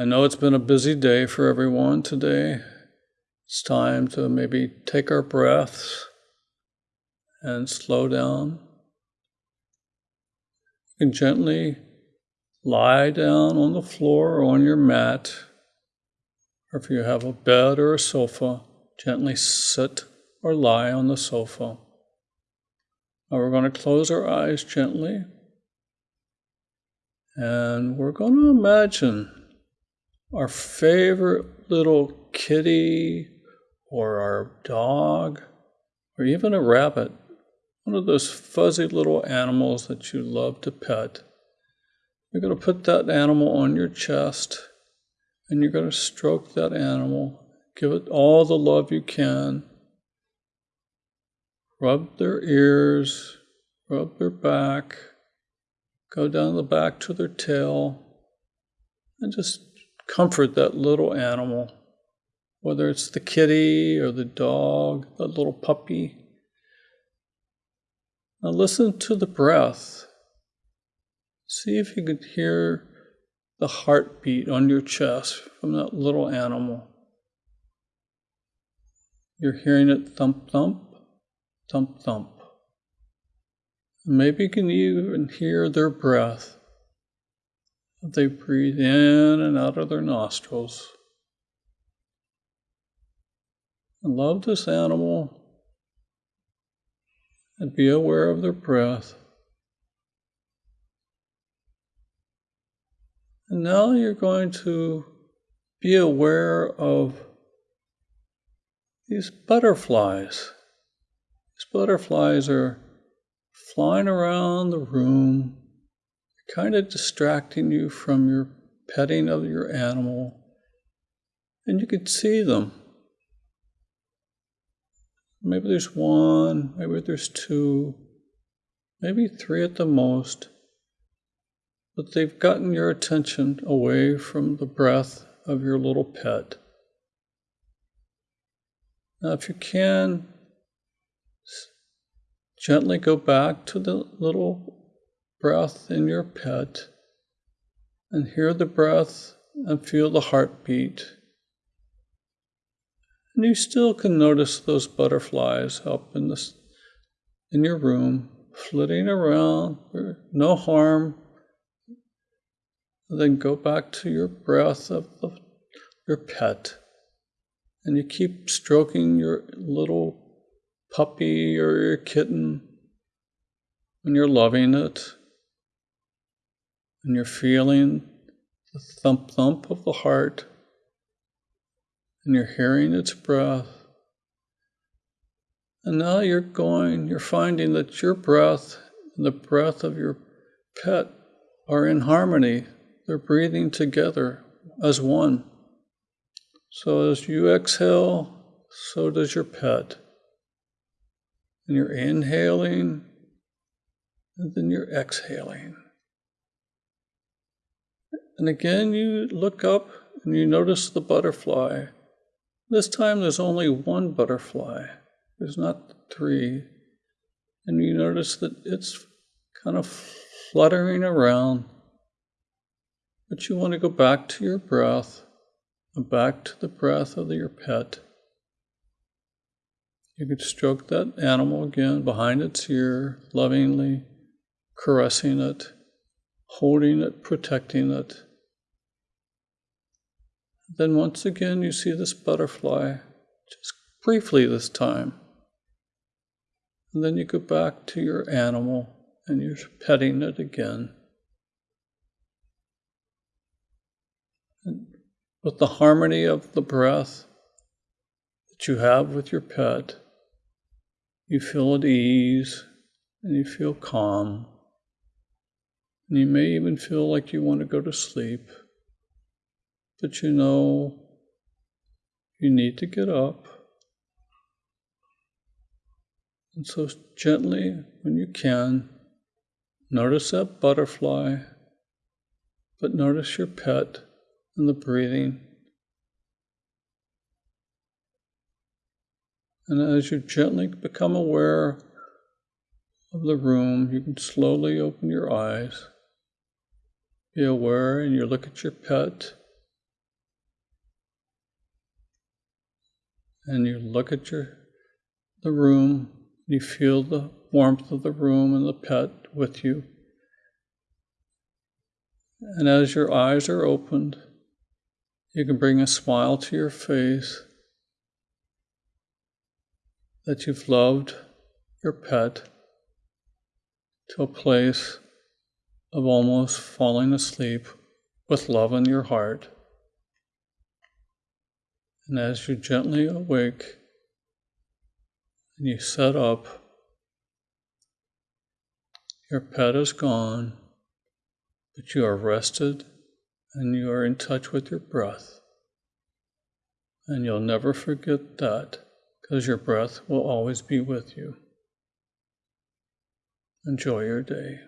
I know it's been a busy day for everyone today. It's time to maybe take our breaths and slow down. You can gently lie down on the floor or on your mat, or if you have a bed or a sofa, gently sit or lie on the sofa. Now we're going to close our eyes gently, and we're going to imagine our favorite little kitty or our dog or even a rabbit, one of those fuzzy little animals that you love to pet. You're going to put that animal on your chest and you're going to stroke that animal. Give it all the love you can. Rub their ears, rub their back, go down the back to their tail, and just comfort that little animal, whether it's the kitty or the dog, the little puppy. Now listen to the breath. See if you can hear the heartbeat on your chest from that little animal. You're hearing it thump, thump, thump, thump. Maybe you can even hear their breath they breathe in and out of their nostrils. And love this animal and be aware of their breath. And now you're going to be aware of these butterflies. These butterflies are flying around the room kind of distracting you from your petting of your animal. And you could see them. Maybe there's one, maybe there's two, maybe three at the most. But they've gotten your attention away from the breath of your little pet. Now, if you can, gently go back to the little breath in your pet and hear the breath and feel the heartbeat. And you still can notice those butterflies up in this in your room, flitting around, no harm. And then go back to your breath of the, your pet. And you keep stroking your little puppy or your kitten and you're loving it and you're feeling the thump thump of the heart, and you're hearing its breath. And now you're going, you're finding that your breath and the breath of your pet are in harmony. They're breathing together as one. So as you exhale, so does your pet. And you're inhaling, and then you're exhaling. And again, you look up and you notice the butterfly. This time there's only one butterfly, there's not three. And you notice that it's kind of fluttering around. But you want to go back to your breath and back to the breath of your pet. You could stroke that animal again behind its ear, lovingly caressing it, holding it, protecting it. Then once again, you see this butterfly, just briefly this time. And then you go back to your animal and you're petting it again. And with the harmony of the breath that you have with your pet, you feel at ease and you feel calm. And you may even feel like you want to go to sleep. But you know you need to get up. And so, gently, when you can, notice that butterfly, but notice your pet and the breathing. And as you gently become aware of the room, you can slowly open your eyes. Be aware and you look at your pet and you look at your the room, you feel the warmth of the room and the pet with you. And as your eyes are opened, you can bring a smile to your face that you've loved your pet to a place of almost falling asleep with love in your heart. And as you gently awake and you set up, your pet is gone, but you are rested and you are in touch with your breath. And you'll never forget that because your breath will always be with you. Enjoy your day.